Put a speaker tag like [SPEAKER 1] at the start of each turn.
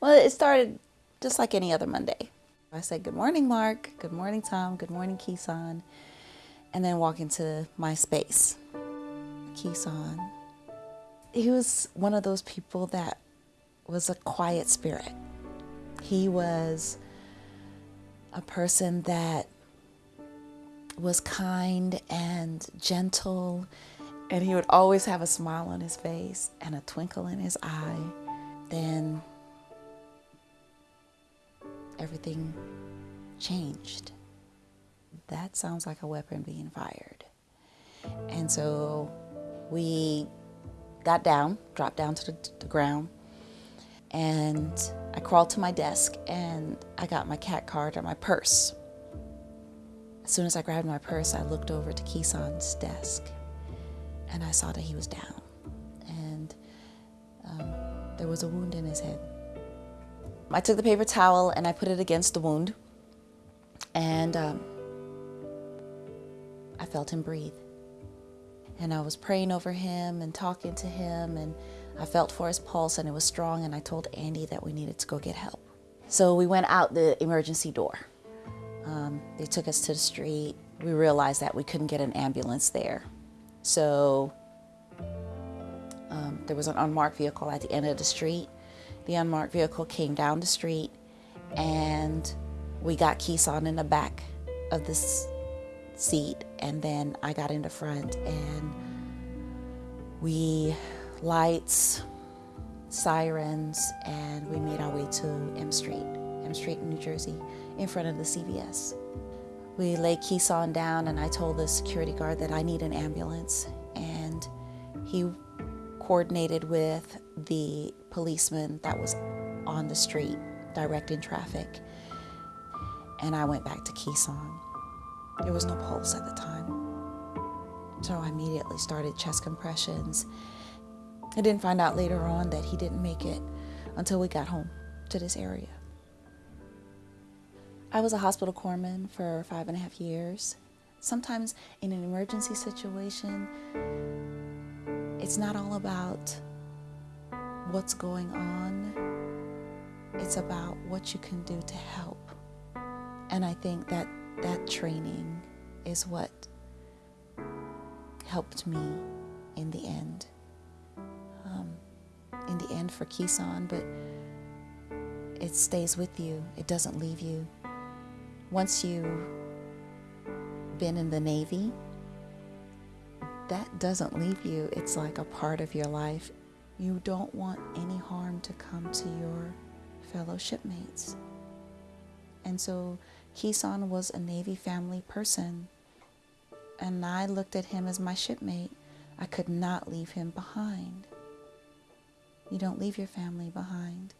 [SPEAKER 1] Well, it started just like any other Monday. I said, Good morning, Mark. Good morning, Tom. Good morning, Kisan. And then walk into my space. Kisan, he was one of those people that was a quiet spirit. He was a person that was kind and gentle, and he would always have a smile on his face and a twinkle in his eye. Then everything changed. That sounds like a weapon being fired. And so we got down, dropped down to the, the ground, and I crawled to my desk and I got my CAC card or my purse. As soon as I grabbed my purse, I looked over to Kisan's desk and I saw that he was down and um, there was a wound in his head. I took the paper towel and I put it against the wound and um, I felt him breathe. And I was praying over him and talking to him and I felt for his pulse and it was strong and I told Andy that we needed to go get help. So we went out the emergency door. Um, they took us to the street. We realized that we couldn't get an ambulance there. So um, there was an unmarked vehicle at the end of the street. The unmarked vehicle came down the street and we got Kisan in the back of this seat and then I got in the front and we lights, sirens, and we made our way to M Street, M Street in New Jersey, in front of the CVS. We laid Kisan down and I told the security guard that I need an ambulance and he coordinated with the policeman that was on the street directing traffic and I went back to Kisan. There was no pulse at the time. So I immediately started chest compressions. I didn't find out later on that he didn't make it until we got home to this area. I was a hospital corpsman for five and a half years. Sometimes in an emergency situation, it's not all about what's going on. It's about what you can do to help. And I think that that training is what helped me in the end. Um, in the end for Kisan, but it stays with you. It doesn't leave you. Once you've been in the Navy, that doesn't leave you. It's like a part of your life. You don't want any harm to come to your fellow shipmates. And so Kisan was a Navy family person, and I looked at him as my shipmate. I could not leave him behind. You don't leave your family behind.